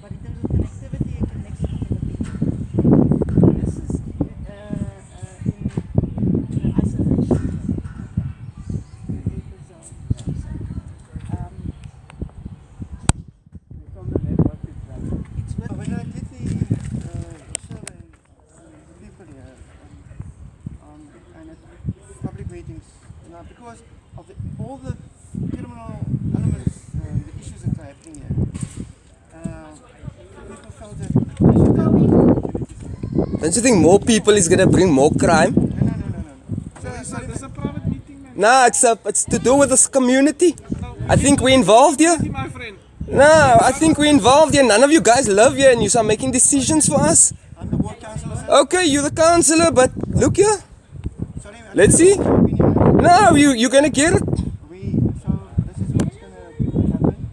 But connectivity. This is uh, uh, in. Um, when I did the survey the people here um, and at public meetings, you know, because of the, all the criminal Don't you think more people is gonna bring more crime? No, no, no, no, no. is a private meeting, man. No, it's a, it's to do with this community. I think we're involved here. No, I think we're involved here. None of you guys live here and you are making decisions for us. Okay, you're the councillor, but look here. Let's see. No, you, you're gonna get it. We, so this is what's going to happen.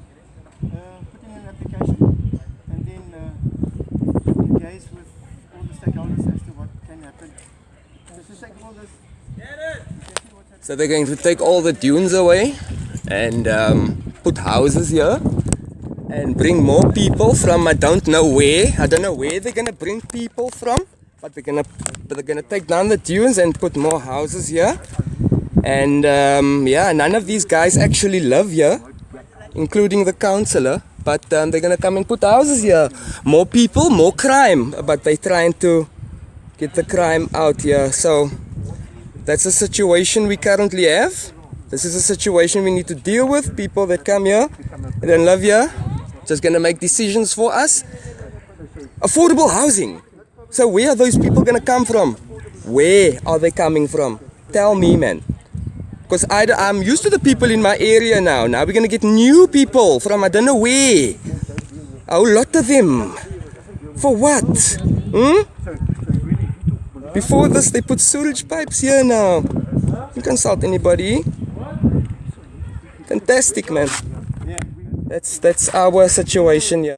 Uh, put in an application and then uh, engage with all the stakeholders as to what can happen. So, they're going to take all the dunes away and um, put houses here and bring more people from I don't know where. I don't know where they're gonna bring people from, but they're gonna but they're gonna take down the dunes and put more houses here. And um, yeah, none of these guys actually live here, including the councillor. But um, they're gonna come and put houses here. More people, more crime. But they're trying to get the crime out here. So that's the situation we currently have. This is a situation we need to deal with. People that come here, they don't here, just gonna make decisions for us. Affordable housing. So where are those people gonna come from? Where are they coming from? Tell me, man. Because I'm used to the people in my area now. Now we're gonna get new people from I don't know where. A lot of them. For what? Hmm? Before this, they put sewage pipes here now. You consult anybody. Fantastic, man. That's that's our situation here.